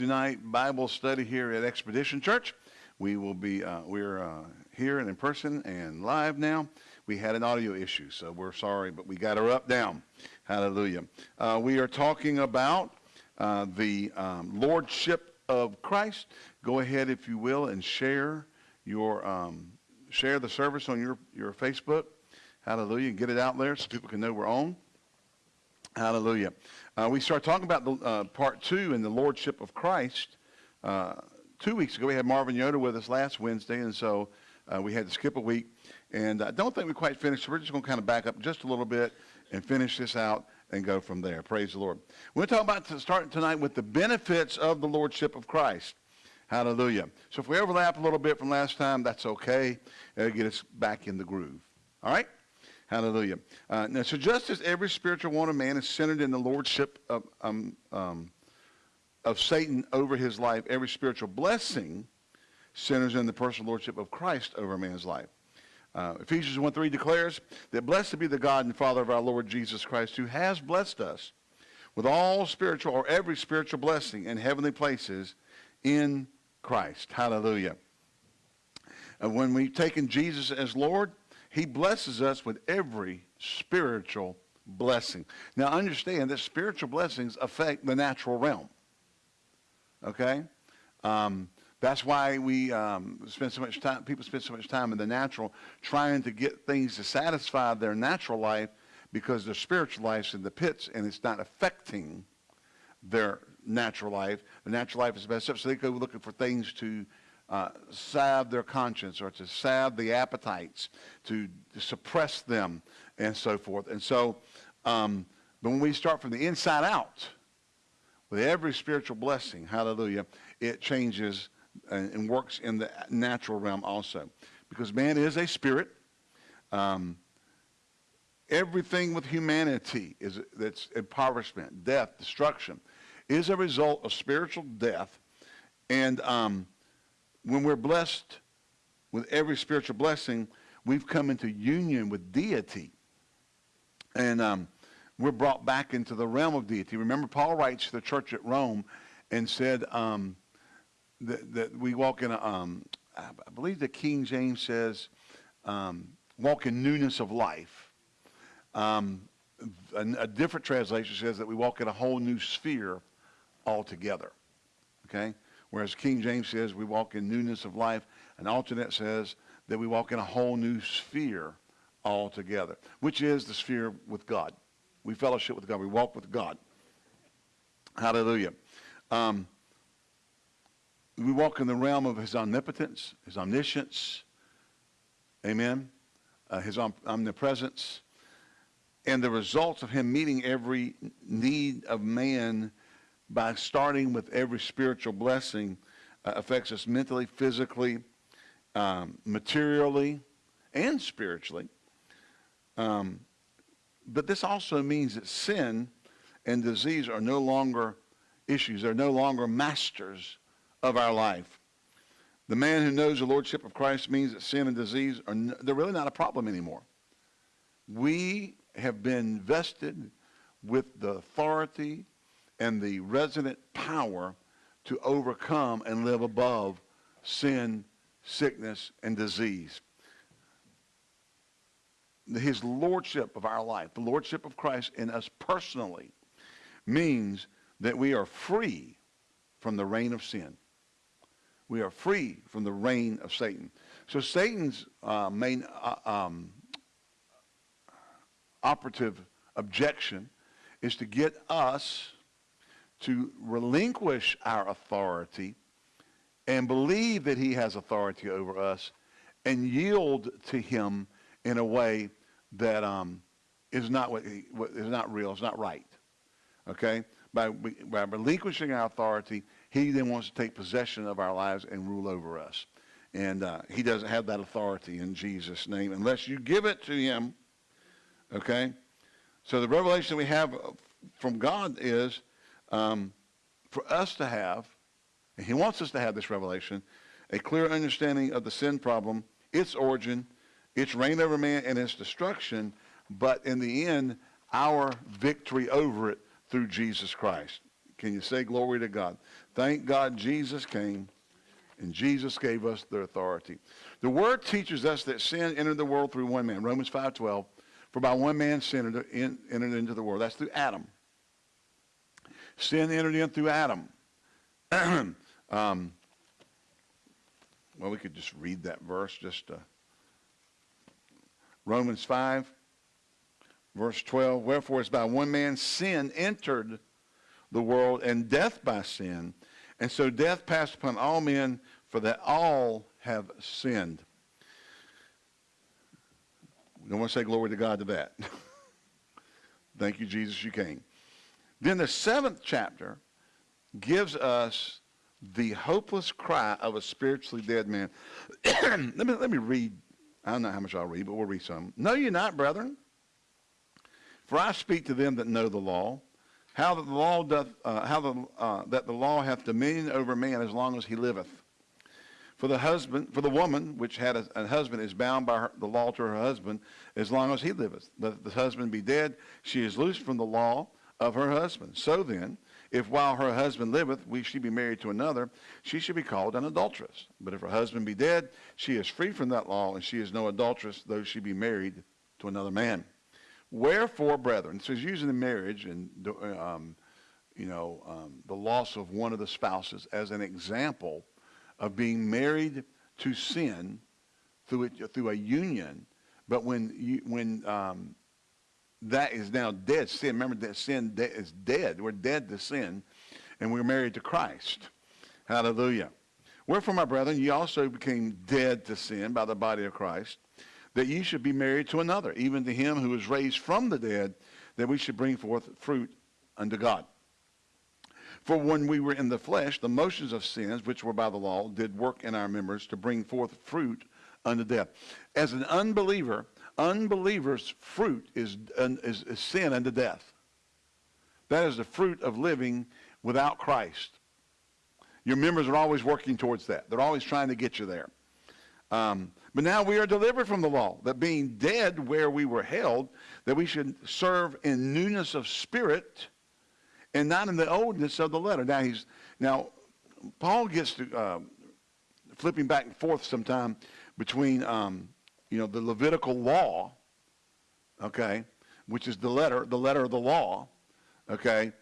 Wednesday night Bible study here at Expedition Church. We will be, uh, we're uh, here and in person and live now. We had an audio issue, so we're sorry, but we got her up down. Hallelujah. Uh, we are talking about uh, the um, Lordship of Christ. Go ahead, if you will, and share your um, share the service on your, your Facebook. Hallelujah. Get it out there so people can know we're on. Hallelujah. Uh, we start talking about the uh, part two in the Lordship of Christ. Uh, two weeks ago, we had Marvin Yoder with us last Wednesday, and so uh, we had to skip a week. And I don't think we quite finished, so we're just going to kind of back up just a little bit and finish this out and go from there. Praise the Lord. We're going to talk about starting tonight with the benefits of the Lordship of Christ. Hallelujah. So if we overlap a little bit from last time, that's okay. It'll get us back in the groove. All right? Hallelujah. Uh, now, so just as every spiritual want of man is centered in the lordship of, um, um, of Satan over his life, every spiritual blessing centers in the personal lordship of Christ over a man's life. Uh, Ephesians 1 3 declares that blessed be the God and Father of our Lord Jesus Christ, who has blessed us with all spiritual or every spiritual blessing in heavenly places in Christ. Hallelujah. And when we've taken Jesus as Lord, he blesses us with every spiritual blessing. Now understand that spiritual blessings affect the natural realm. Okay? Um, that's why we um, spend so much time, people spend so much time in the natural trying to get things to satisfy their natural life because their spiritual life's in the pits and it's not affecting their natural life. The natural life is best up, so they go looking for things to uh, salve their conscience or to salve the appetites, to, to, suppress them, and so forth. And so, um, but when we start from the inside out, with every spiritual blessing, hallelujah, it changes and, and works in the natural realm also. Because man is a spirit. Um, everything with humanity is that's impoverishment, death, destruction, is a result of spiritual death. And um, when we're blessed with every spiritual blessing, we've come into union with deity. And um, we're brought back into the realm of deity. Remember, Paul writes to the church at Rome and said um, that, that, we walk in a, um, I believe the King James says, um, walk in newness of life. Um, a, a different translation says that we walk in a whole new sphere altogether. Okay? Whereas King James says we walk in newness of life. An alternate says that we walk in a whole new sphere altogether, which is the sphere with God. We fellowship with God. We walk with God. Hallelujah. Um, we walk in the realm of his omnipotence, his omniscience, amen, uh, his om omnipresence, and the results of him meeting every need of man by starting with every spiritual blessing uh, affects us mentally, physically, um, materially, and spiritually. Um, but this also means that sin and disease are no longer issues. They're no longer masters of our life. The man who knows the lordship of Christ means that sin and disease are no, they're really not a problem anymore. We have been vested with the authority and the resident power to overcome and live above sin, sickness, and disease. His lordship of our life, the lordship of Christ in us personally, means that we are free from the reign of sin. We are free from the reign of Satan. So Satan's uh, main uh, um, operative objection is to get us to relinquish our authority and believe that he has authority over us and yield to him in a way that um, is not what, he, what is not real, it's not right. Okay? By, by relinquishing our authority, he then wants to take possession of our lives and rule over us. And uh, he doesn't have that authority in Jesus' name unless you give it to him. Okay? So the revelation we have from God is um, for us to have, and he wants us to have this revelation, a clear understanding of the sin problem, its origin, its reign over man, and its destruction, but in the end, our victory over it through Jesus Christ. Can you say glory to God? Thank God Jesus came and Jesus gave us the authority. The word teaches us that sin entered the world through one man. Romans 5.12, for by one man sin entered, entered into the world. That's through Adam. Sin entered in through Adam. um, well, we could just read that verse. Just uh, Romans 5, verse 12. Wherefore, it's by one man sin entered the world, and death by sin. And so death passed upon all men, for that all have sinned. We don't want to say glory to God to that. Thank you, Jesus, you came. Then the seventh chapter gives us the hopeless cry of a spiritually dead man. let, me, let me read. I don't know how much I'll read, but we'll read some. Know ye not, brethren? For I speak to them that know the law, how that the law doth, uh, how the, uh, that the law hath dominion over man as long as he liveth. For the husband, for the woman which had a, a husband is bound by her, the law to her husband as long as he liveth. But if the husband be dead, she is loosed from the law of her husband. So then, if while her husband liveth, we she be married to another, she should be called an adulteress. But if her husband be dead, she is free from that law, and she is no adulteress, though she be married to another man. Wherefore, brethren, so he's using the marriage and um, you know um, the loss of one of the spouses as an example of being married to sin through it, through a union. But when you, when um, that is now dead. Sin, remember that sin is dead. We're dead to sin, and we're married to Christ. Hallelujah. Wherefore, my brethren, ye also became dead to sin by the body of Christ, that ye should be married to another, even to him who was raised from the dead, that we should bring forth fruit unto God. For when we were in the flesh, the motions of sins, which were by the law, did work in our members to bring forth fruit unto death. As an unbeliever, unbelievers' fruit is, is, is sin unto death. That is the fruit of living without Christ. Your members are always working towards that. They're always trying to get you there. Um, but now we are delivered from the law, that being dead where we were held, that we should serve in newness of spirit and not in the oldness of the letter. Now he's now Paul gets to uh, flipping back and forth sometime between um, you know, the Levitical law, okay, which is the letter, the letter of the law, okay,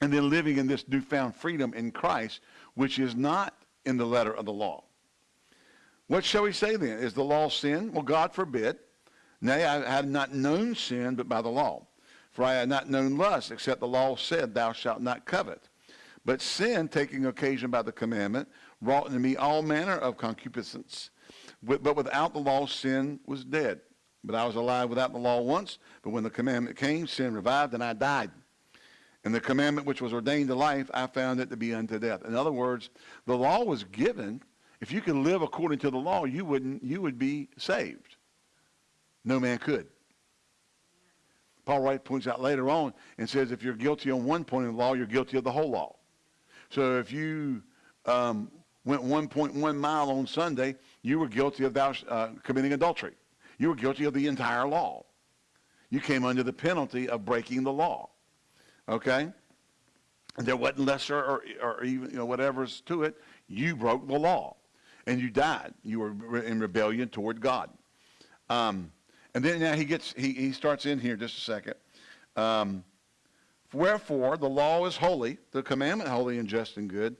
and then living in this newfound freedom in Christ, which is not in the letter of the law. What shall we say then? Is the law sin? Well, God forbid. Nay, I had not known sin but by the law. For I had not known lust, except the law said, Thou shalt not covet. But sin, taking occasion by the commandment, wrought in me all manner of concupiscence but without the law, sin was dead. But I was alive without the law once, but when the commandment came, sin revived, and I died. And the commandment which was ordained to life, I found it to be unto death. In other words, the law was given. If you could live according to the law, you wouldn't you would be saved. No man could. Paul Wright points out later on and says if you're guilty on one point of the law, you're guilty of the whole law. So if you um, went 1.1 mile on Sunday, you were guilty of thou, uh, committing adultery. You were guilty of the entire law. You came under the penalty of breaking the law. Okay? And there wasn't lesser or, or even you know, whatever's to it. You broke the law. And you died. You were in rebellion toward God. Um, and then now he gets he, he starts in here just a second. Um, Wherefore the law is holy, the commandment holy and just and good.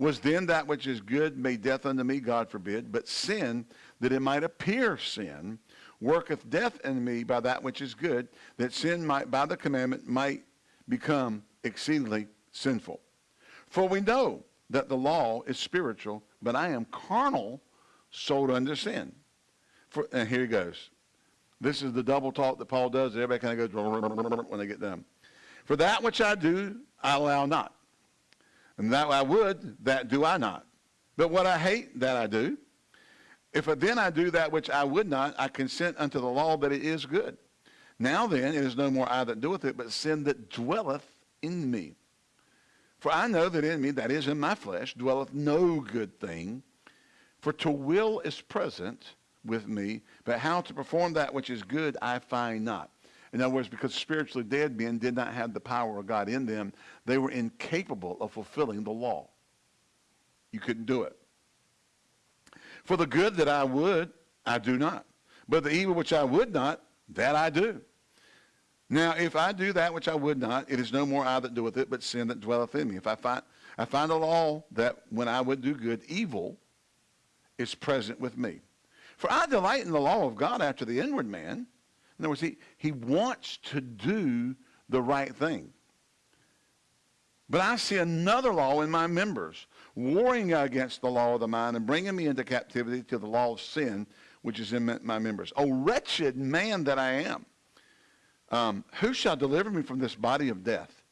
Was then that which is good made death unto me? God forbid. But sin, that it might appear sin, worketh death in me by that which is good, that sin might, by the commandment, might become exceedingly sinful. For we know that the law is spiritual, but I am carnal, sold under sin. For, and here he goes. This is the double talk that Paul does. Everybody kind of goes when they get done. For that which I do, I allow not. And that I would, that do I not. But what I hate, that I do. If then I do that which I would not, I consent unto the law that it is good. Now then, it is no more I that doeth it, but sin that dwelleth in me. For I know that in me, that is in my flesh, dwelleth no good thing. For to will is present with me, but how to perform that which is good I find not. In other words, because spiritually dead men did not have the power of God in them, they were incapable of fulfilling the law. You couldn't do it. For the good that I would, I do not. But the evil which I would not, that I do. Now, if I do that which I would not, it is no more I that doeth it, but sin that dwelleth in me. If I find, I find a law that when I would do good, evil is present with me. For I delight in the law of God after the inward man. In other words, he, he wants to do the right thing. But I see another law in my members, warring against the law of the mind and bringing me into captivity to the law of sin, which is in my members. O wretched man that I am, um, who shall deliver me from this body of death?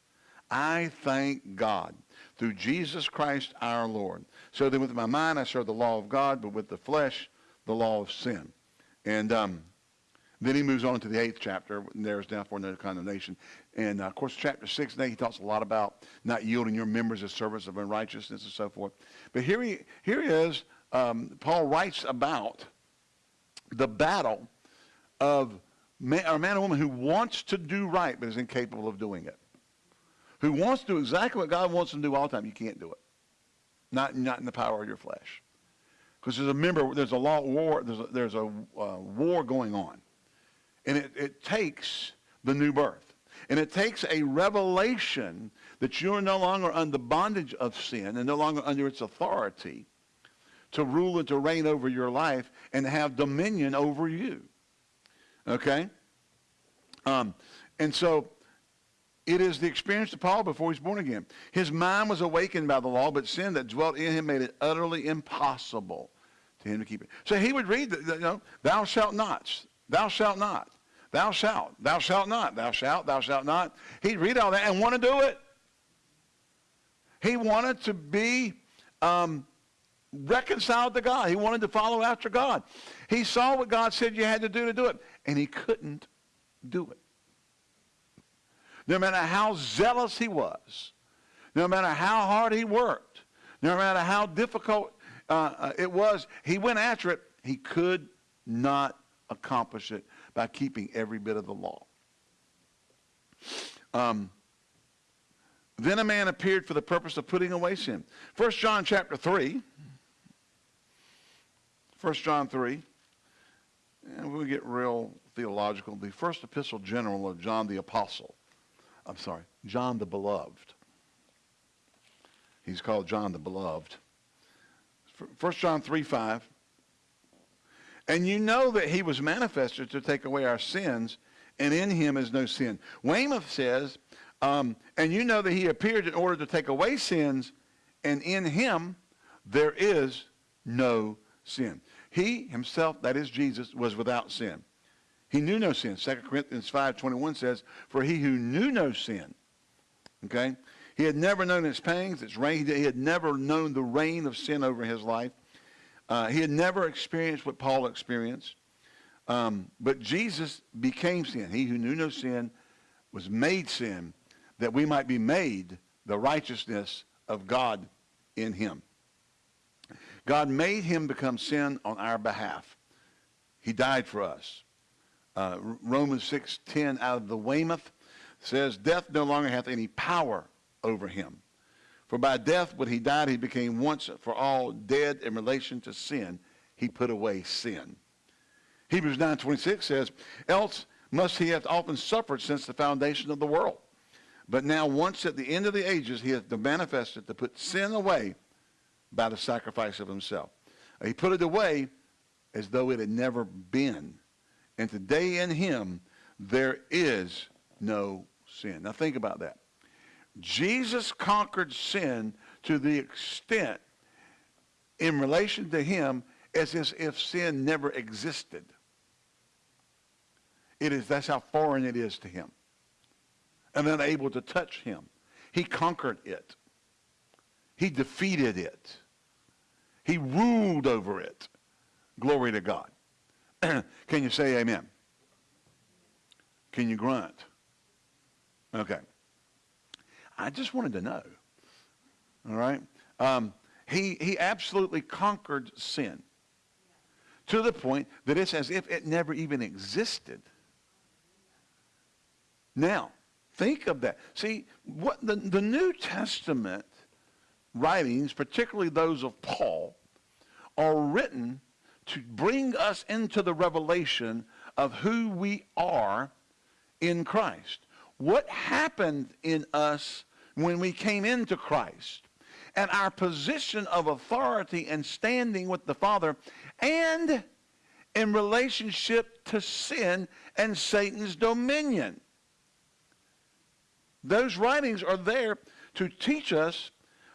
I thank God through Jesus Christ our Lord. So then with my mind I serve the law of God, but with the flesh, the law of sin. And um, then he moves on to the eighth chapter. There is therefore no condemnation. And uh, of course, chapter six and eight, he talks a lot about not yielding your members as servants of unrighteousness and so forth. But here he, here he is. Um, Paul writes about the battle of man, a man or woman who wants to do right but is incapable of doing it. Who wants to do exactly what God wants them to do all the time. You can't do it. Not, not in the power of your flesh. Because there's a member, there's a law war, there's a, there's a uh, war going on. And it, it takes the new birth. And it takes a revelation that you're no longer under the bondage of sin and no longer under its authority to rule and to reign over your life and have dominion over you. Okay? Um, and so it is the experience of Paul before he's born again. His mind was awakened by the law, but sin that dwelt in him made it utterly impossible to him to keep it. So he would read, the, you know, thou shalt not, thou shalt not, thou shalt, thou shalt not, thou shalt, thou shalt not. He'd read all that and want to do it. He wanted to be um, reconciled to God. He wanted to follow after God. He saw what God said you had to do to do it, and he couldn't do it. No matter how zealous he was, no matter how hard he worked, no matter how difficult uh, uh, it was, he went after it. He could not accomplish it by keeping every bit of the law. Um, then a man appeared for the purpose of putting away sin. First John chapter 3, 1 John 3. And we'll get real theological. The first epistle general of John the Apostle. I'm sorry, John the Beloved. He's called John the Beloved. 1 John 3, 5. And you know that he was manifested to take away our sins, and in him is no sin. Weymouth says, um, and you know that he appeared in order to take away sins, and in him there is no sin. He himself, that is Jesus, was without sin. He knew no sin. 2 Corinthians 5.21 says, For he who knew no sin, okay, he had never known its pangs, its reign. He had never known the reign of sin over his life. Uh, he had never experienced what Paul experienced. Um, but Jesus became sin. He who knew no sin was made sin that we might be made the righteousness of God in him. God made him become sin on our behalf. He died for us. Uh, Romans 6.10 out of the Weymouth says, Death no longer hath any power over him. For by death, when he died, he became once for all dead in relation to sin. He put away sin. Hebrews 9.26 says, Else must he have often suffered since the foundation of the world. But now once at the end of the ages, he hath manifested to put sin away by the sacrifice of himself. He put it away as though it had never been. And today in him, there is no sin. Now think about that. Jesus conquered sin to the extent in relation to him as if sin never existed. It is, that's how foreign it is to him. And unable to touch him. He conquered it. He defeated it. He ruled over it. Glory to God. Can you say amen? Can you grunt? Okay. I just wanted to know. All right? Um, he, he absolutely conquered sin to the point that it's as if it never even existed. Now, think of that. See, what the, the New Testament writings, particularly those of Paul, are written to bring us into the revelation of who we are in Christ. What happened in us when we came into Christ and our position of authority and standing with the Father and in relationship to sin and Satan's dominion. Those writings are there to teach us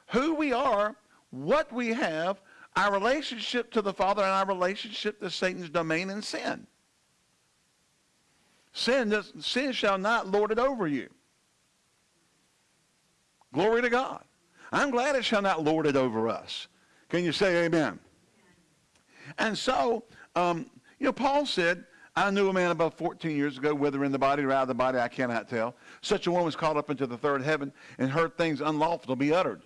who we are, what we have, our relationship to the Father, and our relationship to Satan's domain and sin. Sin, does, sin shall not lord it over you. Glory to God. I'm glad it shall not lord it over us. Can you say amen? And so, um, you know, Paul said, I knew a man about 14 years ago, whether in the body or out of the body, I cannot tell. Such a one was caught up into the third heaven and heard things unlawful to be uttered.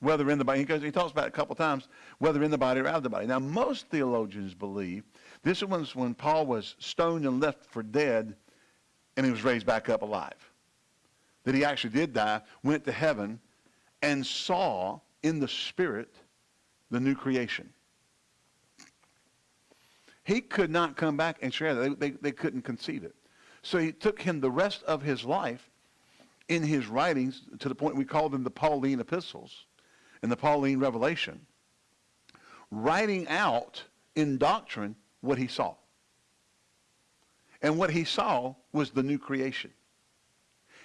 Whether in the body, he, goes, he talks about it a couple times, whether in the body or out of the body. Now, most theologians believe this was when Paul was stoned and left for dead and he was raised back up alive. That he actually did die, went to heaven, and saw in the spirit the new creation. He could not come back and share that. They, they, they couldn't conceive it. So it took him the rest of his life in his writings to the point we call them the Pauline epistles and the Pauline revelation, writing out in doctrine what he saw. And what he saw was the new creation.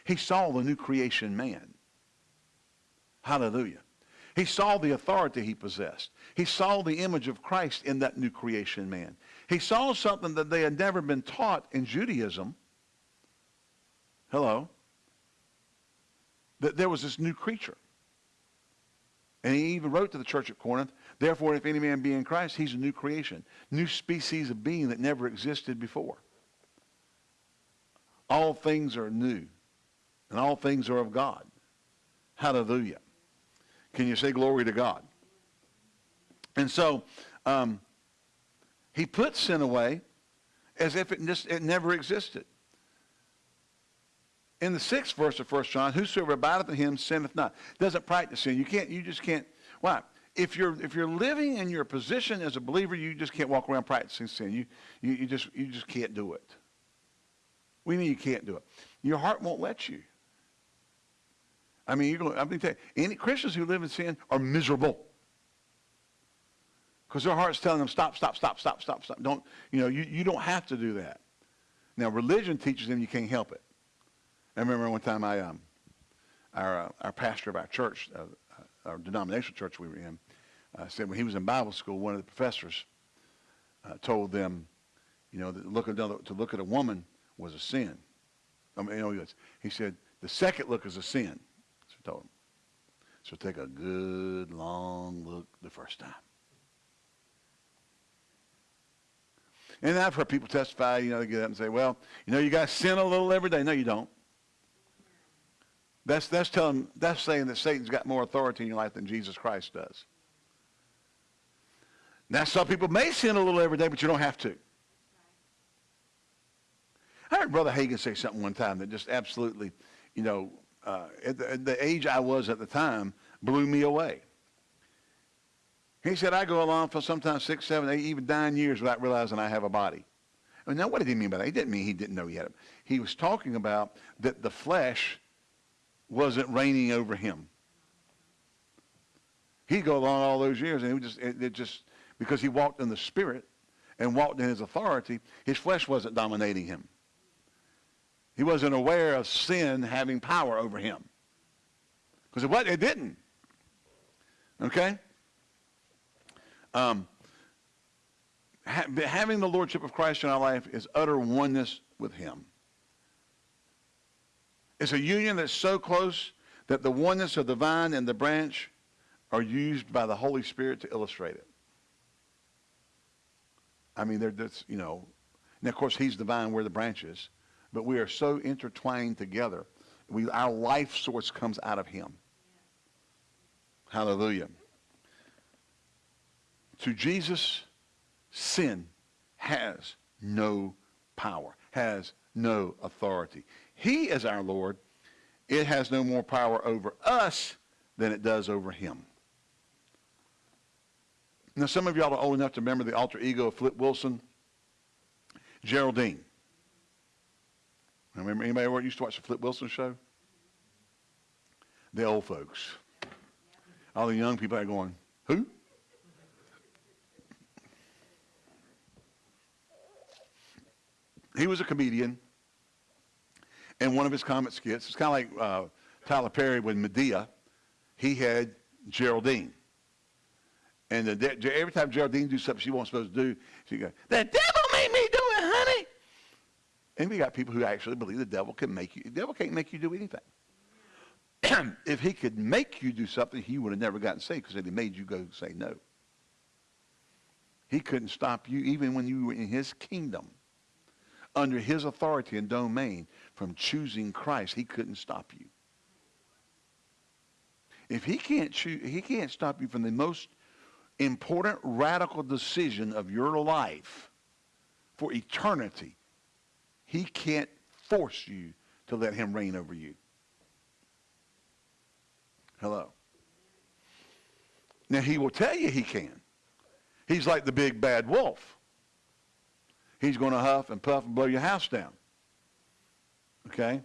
He saw the new creation man. Hallelujah. He saw the authority he possessed. He saw the image of Christ in that new creation man. He saw something that they had never been taught in Judaism. Hello. That there was this new creature. And he even wrote to the church at Corinth, therefore, if any man be in Christ, he's a new creation, new species of being that never existed before. All things are new, and all things are of God. Hallelujah. Can you say glory to God? And so, um, he put sin away as if it, just, it never existed. In the sixth verse of 1 John, whosoever abideth in him sinneth not. Doesn't practice sin. You can't, you just can't. Why? If you're, if you're living in your position as a believer, you just can't walk around practicing sin. You, you, you, just, you just can't do it. We mean you can't do it. Your heart won't let you. I mean, you're going, I'm going to tell you, any Christians who live in sin are miserable. Because their heart's telling them, stop, stop, stop, stop, stop, stop. Don't, you know, you, you don't have to do that. Now, religion teaches them you can't help it. I remember one time I, um, our, uh, our pastor of our church, uh, uh our denominational church we were in, uh, said when he was in Bible school, one of the professors uh, told them, you know, that look another, to look at a woman was a sin. I mean, you know, he said, the second look is a sin. Told him. So take a good long look the first time. And I've heard people testify, you know, they get up and say, well, you know, you guys sin a little every day. No, you don't. That's, that's, telling, that's saying that Satan's got more authority in your life than Jesus Christ does. Now, some people may sin a little every day, but you don't have to. I heard Brother Hagin say something one time that just absolutely, you know, uh, at, the, at the age I was at the time, blew me away. He said, I go along for sometimes six, seven, eight, even nine years without realizing I have a body. And now, what did he mean by that? He didn't mean he didn't know he had it. He was talking about that the flesh wasn't reigning over him. He'd go along all those years, and it, just, it, it just because he walked in the Spirit and walked in his authority, his flesh wasn't dominating him. He wasn't aware of sin having power over him. Because it, what, it didn't. Okay? Um, ha having the lordship of Christ in our life is utter oneness with him. It's a union that's so close that the oneness of the vine and the branch are used by the Holy Spirit to illustrate it. I mean, they're just, you know, and of course he's the vine, we're the branches, but we are so intertwined together. We, our life source comes out of him. Hallelujah. To Jesus, sin has no power, has no authority. He is our Lord. It has no more power over us than it does over him. Now, some of y'all are old enough to remember the alter ego of Flip Wilson, Geraldine. Remember anybody ever used to watch the Flip Wilson show? The old folks. All the young people are going, who? He was a comedian. And one of his comic skits, it's kind of like uh, Tyler Perry with Madea, He had Geraldine. And the, every time Geraldine do something she wasn't supposed to do, she go, the devil made me do it, honey. And we got people who actually believe the devil can make you, the devil can't make you do anything. if he could make you do something, he would have never gotten saved because he made you go say no. He couldn't stop you even when you were in his kingdom, under his authority and domain, from choosing Christ. He couldn't stop you. If he can't choose, he can't stop you from the most important radical decision of your life for eternity, he can't force you to let him reign over you. Hello. Now, he will tell you he can. He's like the big bad wolf. He's going to huff and puff and blow your house down. Okay?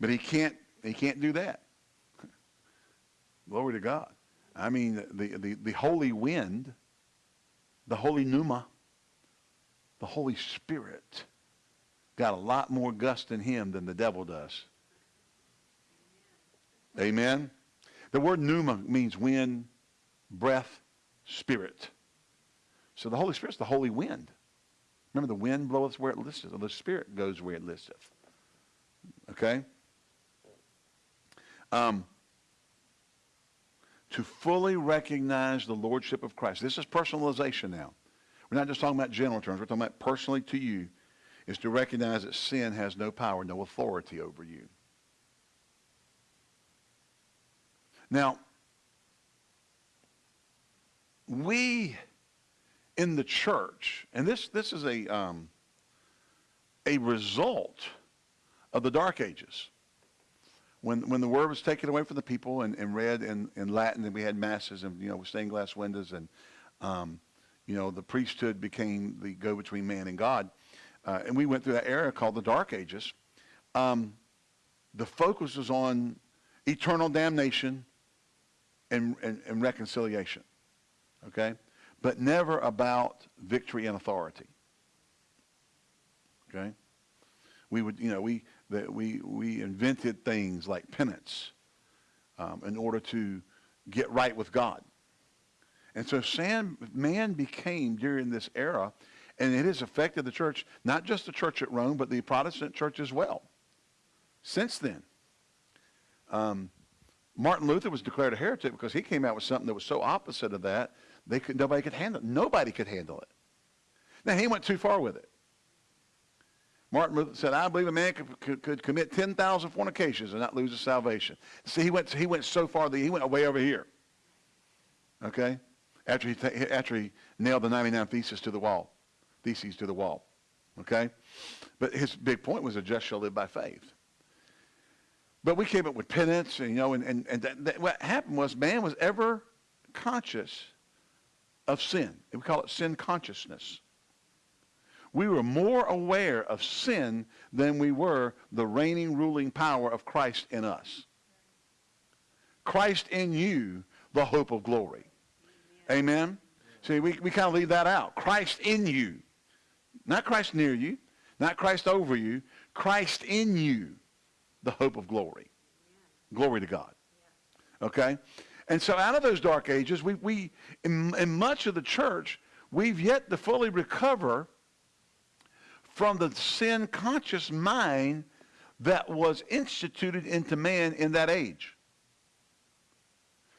But he can't, he can't do that. Glory to God. I mean, the, the, the holy wind, the holy pneuma, the Holy Spirit got a lot more gust in him than the devil does. Amen? The word pneuma means wind, breath, spirit. So the Holy Spirit's the holy wind. Remember, the wind bloweth where it listeth, or the Spirit goes where it listeth. Okay? Um, to fully recognize the lordship of Christ. This is personalization now. We're not just talking about general terms. We're talking about personally to you is to recognize that sin has no power, no authority over you. Now, we in the church, and this, this is a, um, a result of the Dark Ages when, when the word was taken away from the people and, and read in, in Latin, and we had masses and, you know, stained glass windows, and, um, you know, the priesthood became the go-between man and God. Uh, and we went through that era called the Dark Ages. Um, the focus was on eternal damnation and, and, and reconciliation, okay? But never about victory and authority, okay? We would, you know, we, that we, we invented things like penance um, in order to get right with God. And so Sam, man became during this era, and it has affected the church, not just the church at Rome, but the Protestant church as well. Since then, um, Martin Luther was declared a heretic because he came out with something that was so opposite of that, they could, nobody could handle it. Nobody could handle it. Now, he went too far with it. Martin Luther said, I believe a man could, could, could commit 10,000 fornications and not lose his salvation. See, he went, he went so far that he went way over here. Okay? After he, after he nailed the 99 theses to the wall. Theses to the wall. Okay? But his big point was a just shall live by faith. But we came up with penance, and, you know, and, and, and that, that, what happened was man was ever conscious of sin. We call it sin consciousness we were more aware of sin than we were the reigning, ruling power of Christ in us. Christ in you, the hope of glory. Amen? Amen? See, we, we kind of leave that out. Christ in you. Not Christ near you, not Christ over you, Christ in you, the hope of glory. Glory to God. Okay? And so out of those dark ages, we, we in, in much of the church, we've yet to fully recover from the sin conscious mind that was instituted into man in that age.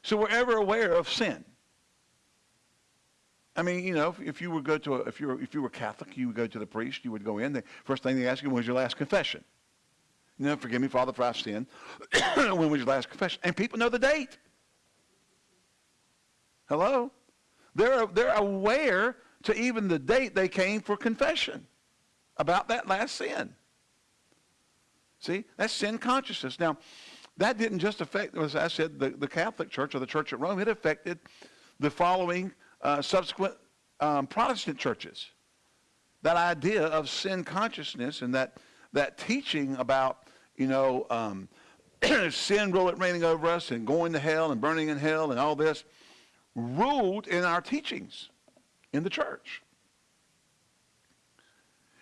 So we're ever aware of sin. I mean, you know, if, if you would go to a, if you were if you were Catholic, you would go to the priest. You would go in. The first thing they ask you was your last confession. You know, forgive me, Father, for I've sinned. when was your last confession? And people know the date. Hello, they're they're aware to even the date they came for confession. about that last sin. See, that's sin consciousness. Now, that didn't just affect, as I said, the, the Catholic Church or the Church at Rome. It affected the following uh, subsequent um, Protestant churches. That idea of sin consciousness and that, that teaching about, you know, um, sin reigning over us and going to hell and burning in hell and all this ruled in our teachings in the church.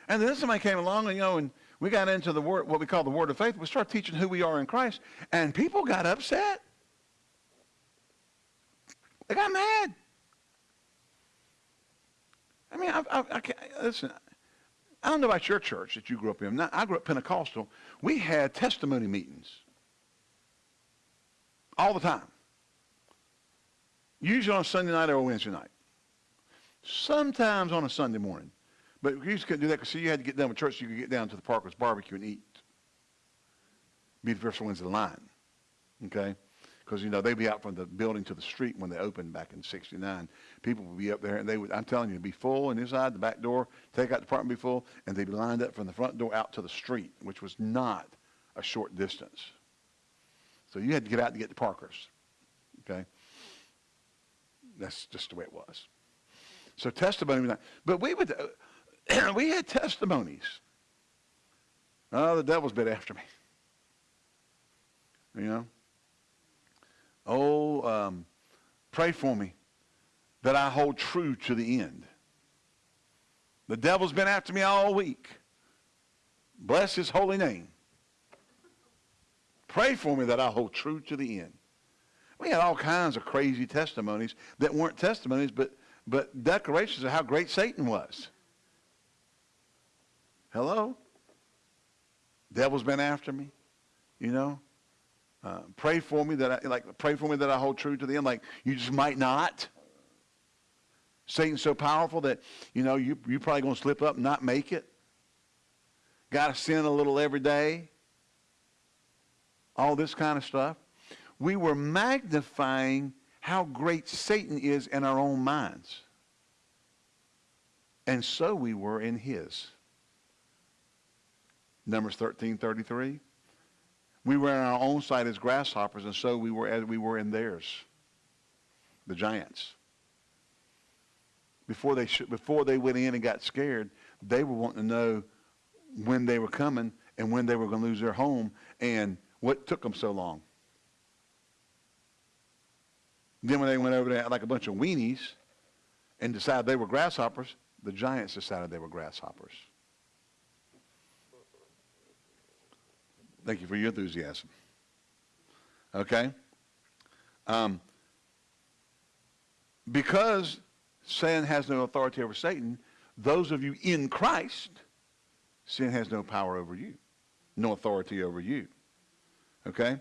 And then somebody came along and, you know, and we got into the word, what we call the word of faith. We started teaching who we are in Christ, and people got upset. They got mad. I mean, I, I, I can't, listen, I don't know about your church that you grew up in. I grew up Pentecostal. We had testimony meetings all the time. Usually on Sunday night or Wednesday night. Sometimes on a Sunday morning. But you just couldn't do that because you had to get done with church so you could get down to the Parker's barbecue and eat. Be the first ones in line. Okay? Because, you know, they'd be out from the building to the street when they opened back in 69. People would be up there, and they would, I'm telling you, be full and inside the back door, take out the apartment, be full, and they'd be lined up from the front door out to the street, which was not a short distance. So you had to get out to get to Parker's. Okay? That's just the way it was. So testimony, but we would, we had testimonies. Oh, the devil's been after me. You know? Oh, um, pray for me that I hold true to the end. The devil's been after me all week. Bless his holy name. Pray for me that I hold true to the end. We had all kinds of crazy testimonies that weren't testimonies, but, but declarations of how great Satan was. Hello? Devil's been after me, you know? Uh, pray for me that I, like, pray for me that I hold true to the end. Like, you just might not. Satan's so powerful that, you know, you, you're probably going to slip up and not make it. Got to sin a little every day. All this kind of stuff. We were magnifying how great Satan is in our own minds. And so we were in his. Numbers 13, 33. We were in our own sight as grasshoppers, and so we were as we were in theirs, the giants. Before they, before they went in and got scared, they were wanting to know when they were coming and when they were going to lose their home and what took them so long. Then when they went over there like a bunch of weenies and decided they were grasshoppers, the giants decided they were grasshoppers. Thank you for your enthusiasm. Okay? Um, because sin has no authority over Satan, those of you in Christ, sin has no power over you, no authority over you. Okay?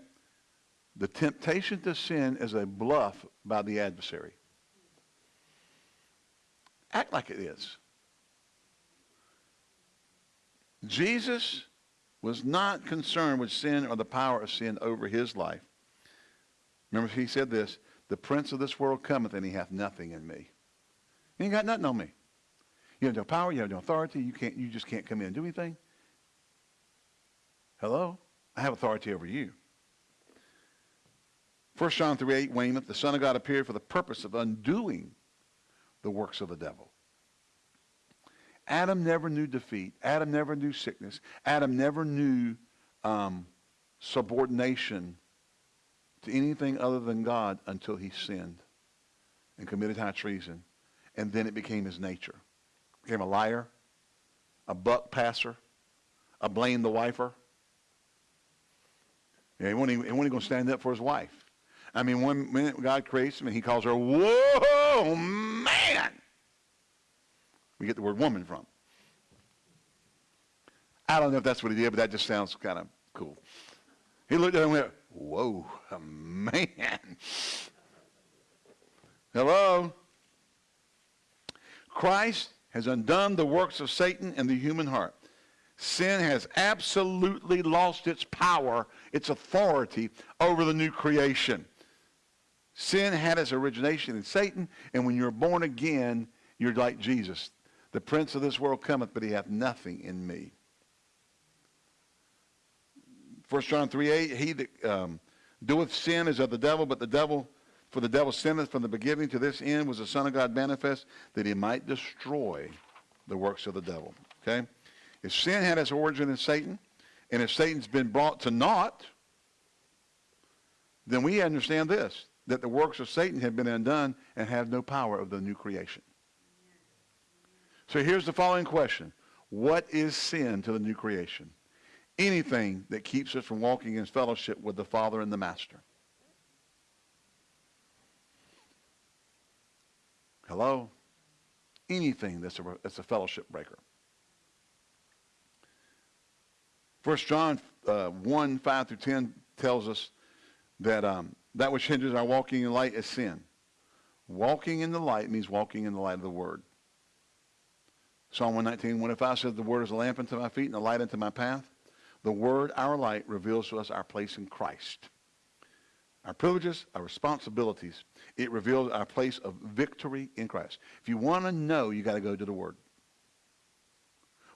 The temptation to sin is a bluff by the adversary. Act like it is. Jesus was not concerned with sin or the power of sin over his life. Remember, he said this, the prince of this world cometh and he hath nothing in me. He ain't got nothing on me. You have no power, you have no authority, you can't you just can't come in and do anything. Hello? I have authority over you. 1 John 3, 8, Weymouth, the Son of God appeared for the purpose of undoing the works of the devil. Adam never knew defeat. Adam never knew sickness. Adam never knew um, subordination to anything other than God until he sinned and committed high treason. And then it became his nature. Became a liar, a buck passer, a blame the wifer. Yeah, he wasn't even, going to stand up for his wife. I mean, one minute God creates him and he calls her, whoa, we get the word woman from. I don't know if that's what he did, but that just sounds kind of cool. He looked at him and went, whoa, man. Hello? Christ has undone the works of Satan in the human heart. Sin has absolutely lost its power, its authority over the new creation. Sin had its origination in Satan, and when you're born again, you're like Jesus The prince of this world cometh, but he hath nothing in me. 1 John 3, 8, he that um, doeth sin is of the devil, but the devil, for the devil sinneth from the beginning to this end was the Son of God manifest, that he might destroy the works of the devil. Okay? If sin had its origin in Satan, and if Satan's been brought to naught, then we understand this, that the works of Satan have been undone and have no power of the new creation. So here's the following question. What is sin to the new creation? Anything that keeps us from walking in fellowship with the Father and the Master. Hello? Anything that's a, that's a fellowship breaker. 1 John uh, 1, 5 through 10 tells us that um, that which hinders our walking in light is sin. Walking in the light means walking in the light of the Word. Psalm 119, 105 says, The Word is a lamp unto my feet and a light unto my path. The Word, our light, reveals to us our place in Christ. Our privileges, our responsibilities. It reveals our place of victory in Christ. If you want to know, you got to go to the Word.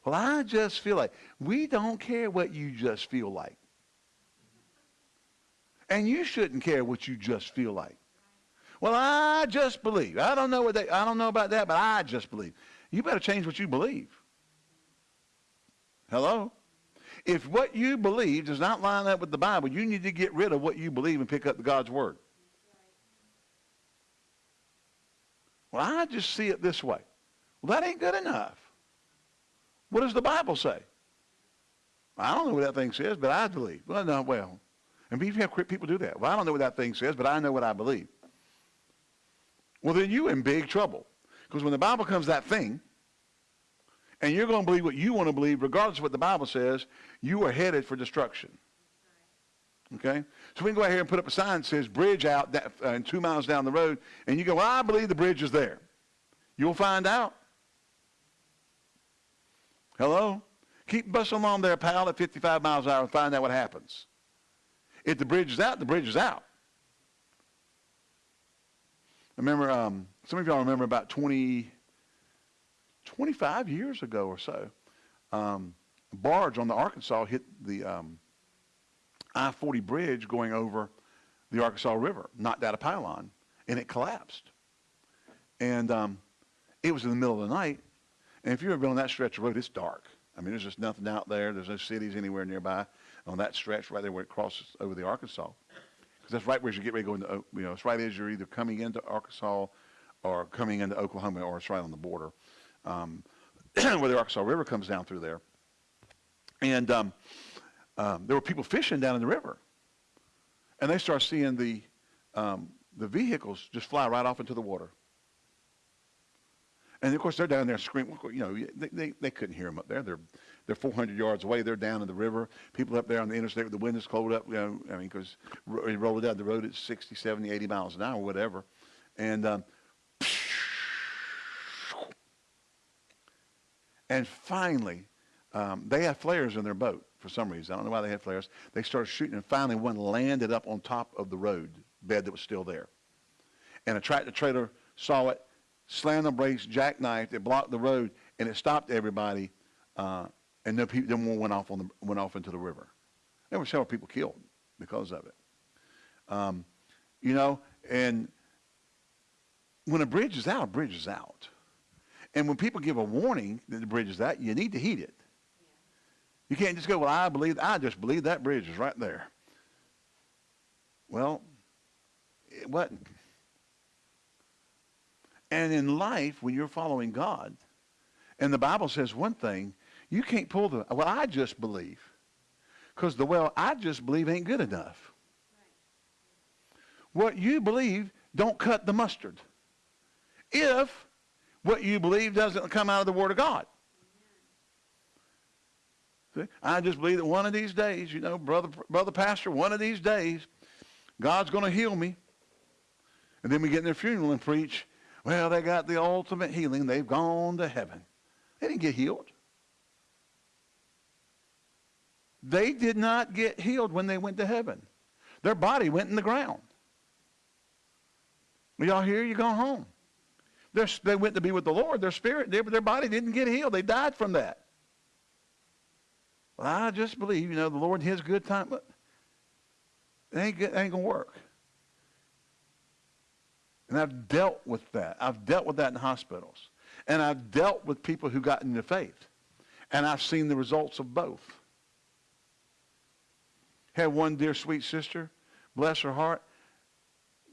Well, I just feel like. We don't care what you just feel like. And you shouldn't care what you just feel like. Well, I just believe. I don't know what they, I don't know about that, but I just believe. You better change what you believe. Hello? If what you believe does not line up with the Bible, you need to get rid of what you believe and pick up God's word. Well, I just see it this way. Well, that ain't good enough. What does the Bible say? I don't know what that thing says, but I believe. Well, no, well. And people do that. Well, I don't know what that thing says, but I know what I believe. Well, then you're in big trouble. Because when the Bible comes that thing, and you're going to believe what you want to believe, regardless of what the Bible says, you are headed for destruction. Okay? So we can go out here and put up a sign that says bridge out that, uh, and two miles down the road, and you go, well, I believe the bridge is there. You'll find out. Hello? Keep busting along there, pal, at 55 miles an hour and find out what happens. If the bridge is out, the bridge is out. I remember, um, some of y'all remember about 20, 25 years ago or so, um, a barge on the Arkansas hit the um, I-40 bridge going over the Arkansas River, knocked out a pylon, and it collapsed. And um, it was in the middle of the night, and if you've ever been on that stretch of road, it's dark. I mean, there's just nothing out there. There's no cities anywhere nearby on that stretch right there where it crosses over the Arkansas. Because that's right where you get ready to go into, you know, it's right as you're either coming into Arkansas or coming into Oklahoma, or it's right on the border um, where the Arkansas River comes down through there. And um, um, there were people fishing down in the river. And they start seeing the, um, the vehicles just fly right off into the water. And of course, they're down there screaming. You know, they, they, they couldn't hear them up there. They're, they're 400 yards away. They're down in the river. People up there on the interstate with the windows closed up. You know, I mean, because you roll down the road at 60, 70, 80 miles an hour, whatever. And um, and finally, um, they had flares in their boat for some reason. I don't know why they had flares. They started shooting, and finally, one landed up on top of the road bed that was still there. And a tractor trailer saw it slammed the brakes, jackknifed, it blocked the road, and it stopped everybody, uh, and no, people, no one went off, on the, went off into the river. There were several people killed because of it. Um, you know, and when a bridge is out, a bridge is out. And when people give a warning that the bridge is out, you need to heed it. You can't just go, well, I believe, I just believe that bridge is right there. Well, it wasn't. And in life, when you're following God, and the Bible says one thing, you can't pull the, well, I just believe. Because the, well, I just believe ain't good enough. What you believe don't cut the mustard. If what you believe doesn't come out of the Word of God. See? I just believe that one of these days, you know, brother, brother pastor, one of these days, God's going to heal me. And then we get in their funeral and preach, well, they got the ultimate healing. They've gone to heaven. They didn't get healed. They did not get healed when they went to heaven. Their body went in the ground. Y'all here? You go home. They went to be with the Lord. Their spirit, their, their body didn't get healed. They died from that. Well, I just believe, you know, the Lord in his good time. But it ain't, it ain't going to work. And I've dealt with that. I've dealt with that in hospitals. And I've dealt with people who got into faith. And I've seen the results of both. Had one dear sweet sister, bless her heart.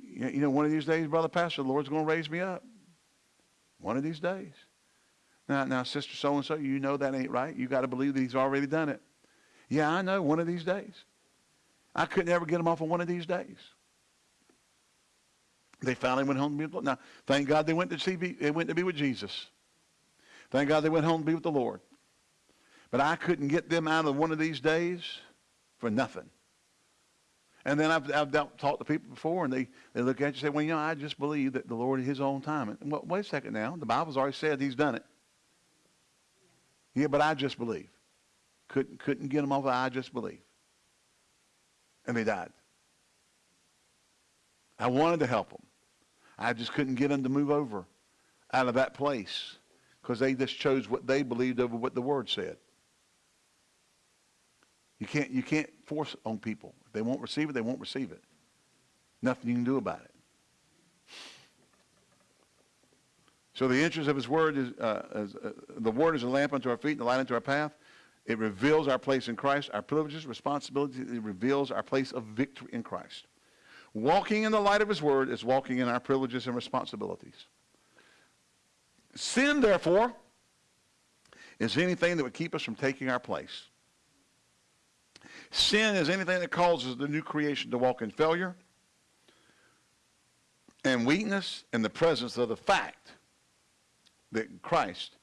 You know, one of these days, Brother Pastor, the Lord's going to raise me up. One of these days. Now, now, Sister so-and-so, you know that ain't right. You got to believe that he's already done it. Yeah, I know, one of these days. I couldn't ever get them off of one of these days. They finally went home to be. Now, thank God they went to see, they went to be with Jesus. Thank God they went home to be with the Lord. But I couldn't get them out of one of these days for nothing. And then I've, I've talked to people before, and they, they look at you and say, well, you know, I just believe that the Lord at his own time. And, well, wait a second now. The Bible's already said he's done it. Yeah, but I just believe. Couldn't, couldn't get them off of I just believe. And they died. I wanted to help them. I just couldn't get them to move over out of that place because they just chose what they believed over what the Word said. You can't, you can't force on people. They won't receive it, they won't receive it. Nothing you can do about it. So the interest of his word is, uh, is uh, the word is a lamp unto our feet and a light unto our path. It reveals our place in Christ, our privileges, responsibilities. It reveals our place of victory in Christ. Walking in the light of his word is walking in our privileges and responsibilities. Sin, therefore, is anything that would keep us from taking our place. Sin is anything that causes the new creation to walk in failure and weakness in the presence of the fact that Christ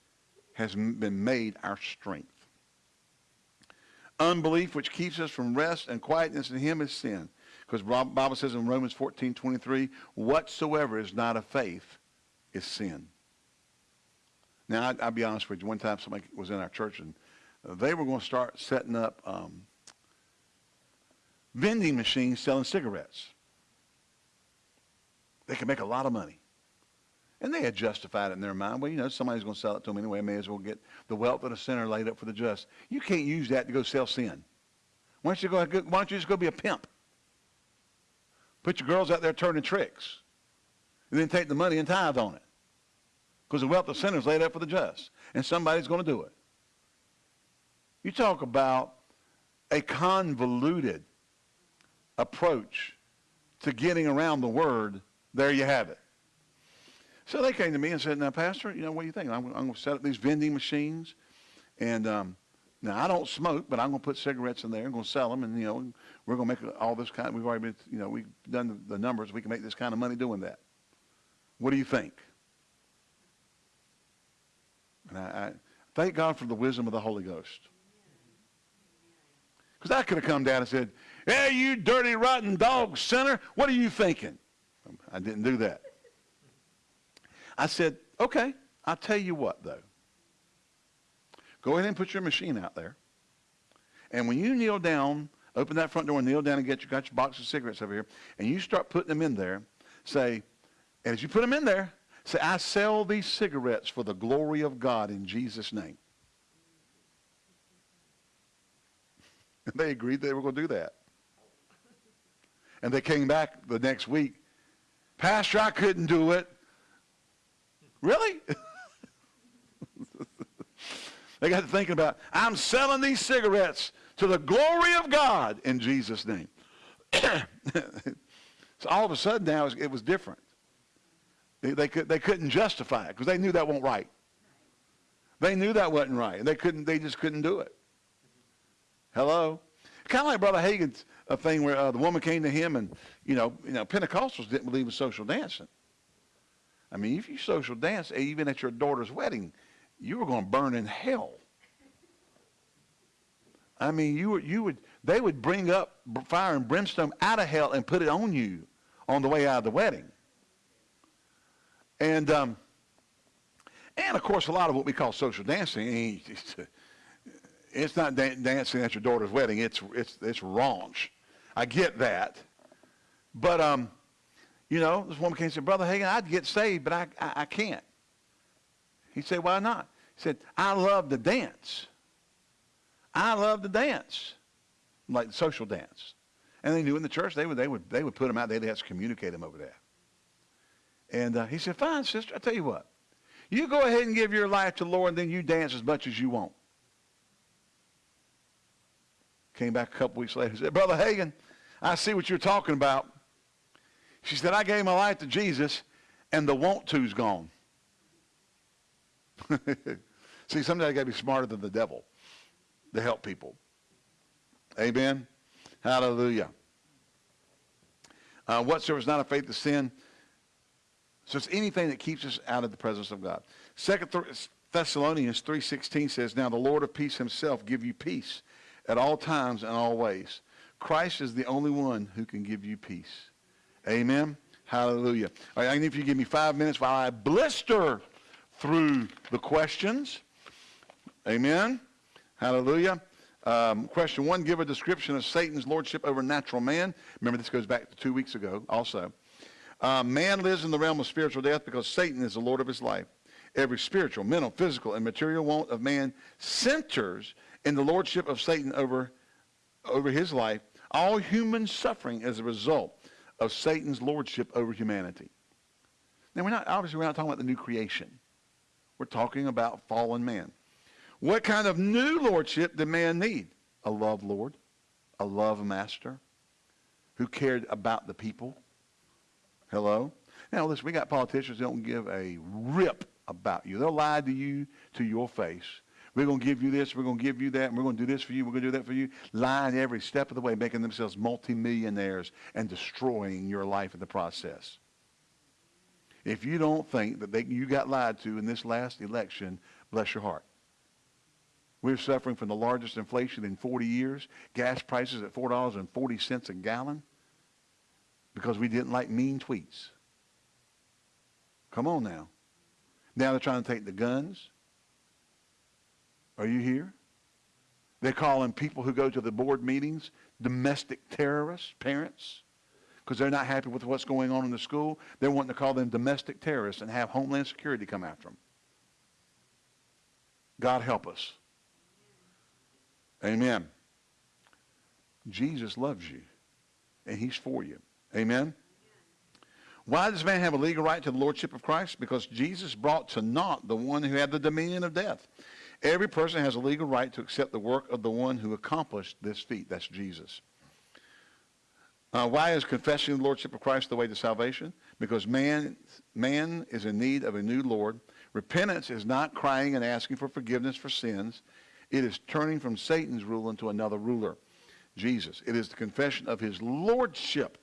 has been made our strength. Unbelief, which keeps us from rest and quietness in him, is sin. Because Bible says in Romans 14, 23, whatsoever is not of faith is sin. Now, I, will be honest with you. One time somebody was in our church, and they were going to start setting up um, vending machines selling cigarettes. They could make a lot of money. And they had justified it in their mind. Well, you know, somebody's going to sell it to them anyway. I may as well get the wealth of the sinner laid up for the just. You can't use that to go sell sin. Why don't you, go, why don't you just go be a pimp? Put your girls out there turning tricks. And then take the money and tithe on it. Because the wealth of sinners laid up for the just. And somebody's going to do it. You talk about a convoluted approach to getting around the word. There you have it. So they came to me and said, now, Pastor, you know, what do you think? I'm, I'm going to set up these vending machines. And um, now, I don't smoke, but I'm going to put cigarettes in there. I'm going to sell them. And, you know, we're going to make all this kind. Of, We've already been, you know, we've done the, the numbers. We can make this kind of money doing that. What do you think? And I, I thank God for the wisdom of the Holy Ghost. Because I could have come down and said, hey, you dirty, rotten dog sinner, what are you thinking? I didn't do that. I said, okay, I'll tell you what, though. Go ahead and put your machine out there. And when you kneel down, open that front door and kneel down and get your, got your box of cigarettes over here, and you start putting them in there, say, and as you put them in there, say, I sell these cigarettes for the glory of God in Jesus' name. And they agreed they were going to do that. And they came back the next week. Pastor, I couldn't do it. Really? they got to thinking about, I'm selling these cigarettes to the glory of God in Jesus' name. so all of a sudden now it was different. They, they, could, they couldn't justify it because they knew that wasn't right. They knew that wasn't right. And they couldn't, they just couldn't do it. Hello? Kind of like Brother Hagin's a thing where uh, the woman came to him and, you know, you know, Pentecostals didn't believe in social dancing. I mean, if you social dance, even at your daughter's wedding, you were going to burn in hell. I mean, you, would, you would, they would bring up fire and brimstone out of hell and put it on you on the way out of the wedding. And, um, and of course, a lot of what we call social dancing, it's not dancing at your daughter's wedding. It's, it's, it's raunch. I get that. But, um, You know, this woman came and said, Brother Hagin, I'd get saved, but I, I, I can't. He said, why not? He said, I love to dance. I love to dance, like the social dance. And they knew in the church they would they would they would put them out. They'd have to communicate them over there. And uh, he said, "Fine, sister. I tell you what, you go ahead and give your life to the Lord, and then you dance as much as you want." Came back a couple weeks later. Said, "Brother Hagin, I see what you're talking about." She said, "I gave my life to Jesus, and the want to's gone." see, sometimes you got to be smarter than the devil to help people. Amen. Hallelujah. Uh, whatsoever is not a faith to sin. So it's anything that keeps us out of the presence of God. Second Thessalonians 3.16 says, Now the Lord of peace himself give you peace at all times and all ways. Christ is the only one who can give you peace. Amen. Hallelujah. All right, I need if you give me five minutes while I blister through the questions. Amen. Hallelujah. Um, question one, give a description of Satan's lordship over natural man. Remember, this goes back to two weeks ago also. Uh, man lives in the realm of spiritual death because Satan is the Lord of his life. Every spiritual, mental, physical, and material want of man centers in the lordship of Satan over, over his life. All human suffering is a result of Satan's lordship over humanity. Now, we're not, obviously, we're not talking about the new creation. We're talking about fallen man. What kind of new lordship did man need? A love Lord, a love master who cared about the people. Hello? Now, listen, we got politicians that don't give a rip about you. They'll lie to you to your face. We're going to give you this, we're going to give you that, and we're going to do this for you, we're going to do that for you. Lying every step of the way, making themselves multimillionaires and destroying your life in the process. If you don't think that they, you got lied to in this last election, bless your heart. We're suffering from the largest inflation in 40 years. Gas prices at $4.40 a gallon because we didn't like mean tweets. Come on now. Now they're trying to take the guns. Are you here? They're calling people who go to the board meetings domestic terrorists, parents, because they're not happy with what's going on in the school. They're wanting to call them domestic terrorists and have Homeland Security come after them. God help us. Amen. Jesus loves you, and he's for you. Amen. Why does man have a legal right to the lordship of Christ? Because Jesus brought to naught the one who had the dominion of death. Every person has a legal right to accept the work of the one who accomplished this feat. That's Jesus. Uh, why is confessing the lordship of Christ the way to salvation? Because man, man is in need of a new Lord. Repentance is not crying and asking for forgiveness for sins. It is turning from Satan's rule into another ruler, Jesus. It is the confession of his lordship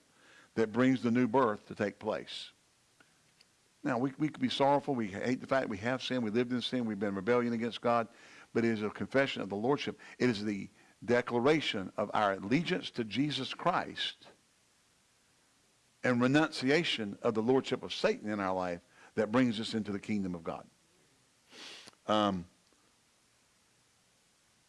that brings the new birth to take place. Now, we, we could be sorrowful. We hate the fact we have sin. We lived in sin. We've been rebellion against God. But it is a confession of the lordship. It is the declaration of our allegiance to Jesus Christ and renunciation of the lordship of Satan in our life that brings us into the kingdom of God. Um,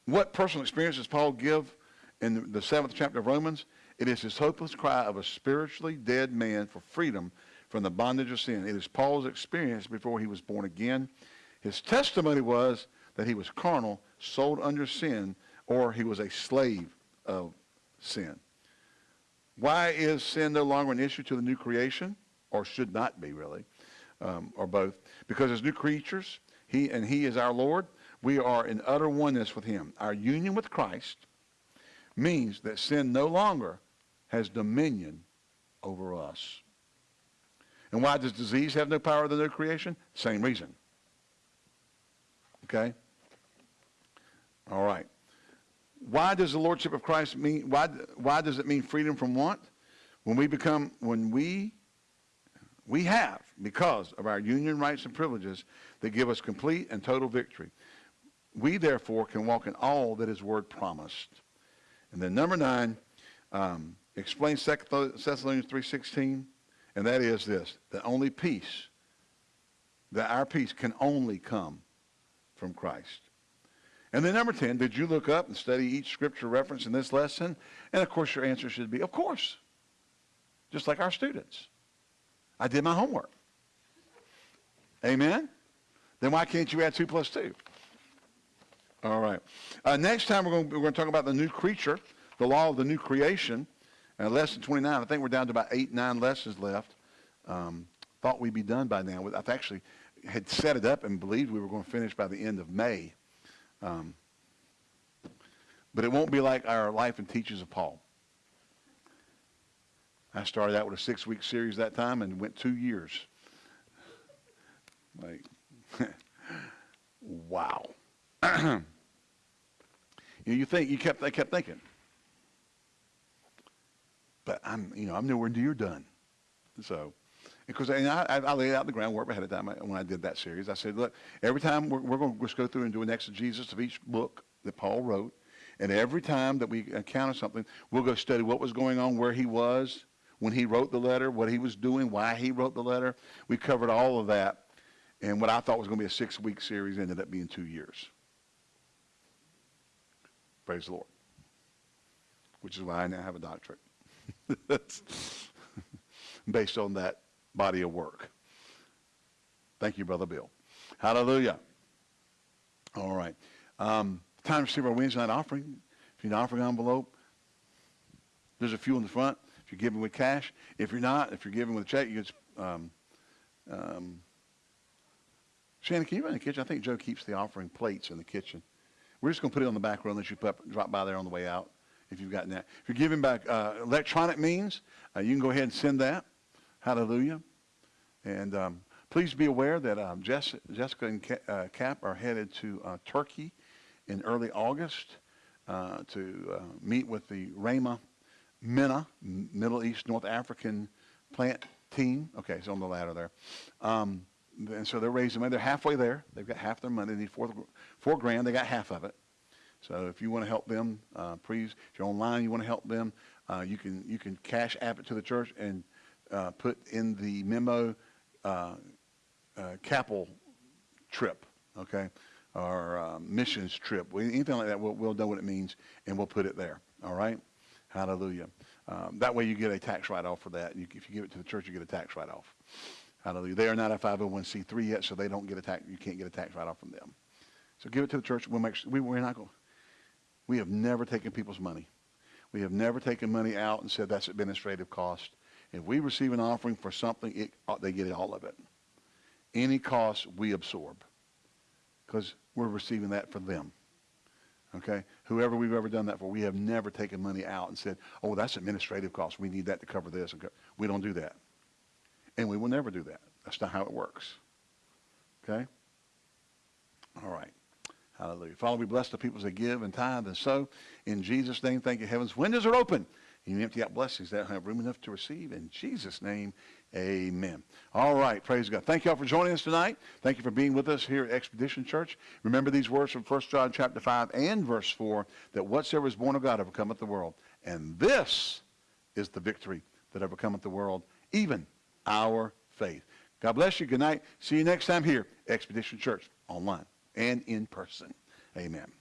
what personal experience does Paul give in the seventh chapter of Romans? It is his hopeless cry of a spiritually dead man for freedom from the bondage of sin. It is Paul's experience before he was born again. His testimony was that he was carnal, sold under sin, or he was a slave of sin. Why is sin no longer an issue to the new creation, or should not be really, um, or both? Because as new creatures, he and he is our Lord, we are in utter oneness with him. Our union with Christ means that sin no longer has dominion over us. And why does disease have no power of the new creation? Same reason. Okay? All right. Why does the lordship of Christ mean why why does it mean freedom from want? When we become when we we have because of our union rights and privileges that give us complete and total victory. We, therefore, can walk in all that his word promised. And then number nine, um, explains 2 Thessalonians 3.16, and that is this, the only peace, that our peace can only come from Christ. And then number 10, did you look up and study each scripture reference in this lesson? And of course your answer should be, of course. Just like our students. I did my homework. Amen? Then why can't you add 2 plus 2? All right. Uh, next time we're going, we're going to talk about the new creature, the law of the new creation. Uh, lesson 29. I think we're down to about eight, nine lessons left. Um, thought we'd be done by now. I've actually had set it up and believed we were going to finish by the end of May. Um, but it won't be like our life and teachings of Paul. I started out with a six-week series that time and went two years. Like, wow. you, know, you think you kept I kept thinking, but I'm you know I'm nowhere near done. So, because and I, I laid out the groundwork ahead of time when I did that series. I said, look, every time we're, we're going to just go through and do an exegesis of each book that Paul wrote, and every time that we encounter something, we'll go study what was going on, where he was when he wrote the letter, what he was doing, why he wrote the letter. We covered all of that. And what I thought was going to be a six-week series ended up being two years. Praise the Lord. Which is why I now have a doctorate. Based on that body of work. Thank you, Brother Bill. Hallelujah. All right. Um, time to receive our Wednesday night offering. If you need an offering envelope, there's a few in the front. If you're giving with cash, if you're not, if you're giving with a check, you can. Um, um, Shannon, can you run the kitchen? I think Joe keeps the offering plates in the kitchen. We're just going to put it on the back row unless you put, drop by there on the way out if you've gotten that. If you're giving back uh, electronic means, uh, you can go ahead and send that. Hallelujah. And um, please be aware that um, Jess, Jessica and uh, Cap are headed to uh, Turkey in early August uh, to meet with the Rama MENA, Middle East North African plant team. Okay, it's on the ladder there. Um, and so they're raising money. They're halfway there. They've got half their money. They need four, four grand. They got half of it. So if you want to help them, uh, please, if you're online, you want to help them, uh, you can you can cash app it to the church and uh, put in the memo uh, uh, trip, okay, or uh, missions trip, anything like that. We'll, we'll know what it means and we'll put it there. All right. Hallelujah. Um, that way you get a tax write-off for that. You, if you give it to the church, you get a tax write-off. Hallelujah. They are not a 501c3 yet, so they don't get a tax. You can't get a tax write-off from them. So give it to the church. We'll make sure, we, we're not going. We have never taken people's money. We have never taken money out and said that's administrative cost. If we receive an offering for something, it, uh, they get all of it. Any cost we absorb because we're receiving that for them. Okay? Whoever we've ever done that for, we have never taken money out and said, oh, that's administrative cost. We need that to cover this. We don't do that. And we will never do that. That's not how it works. Okay? All right. Hallelujah. Father, we bless the people that give and tithe and sow. In Jesus' name, thank you. Heaven's windows are open. You empty out blessings that have room enough to receive. In Jesus' name, amen. All right. Praise God. Thank you all for joining us tonight. Thank you for being with us here at Expedition Church. Remember these words from 1 John chapter 5 and verse 4, that whatsoever is born of God overcometh the world. And this is the victory that overcometh the world, even our faith. God bless you. Good night. See you next time here, Expedition Church, online and in person. Amen.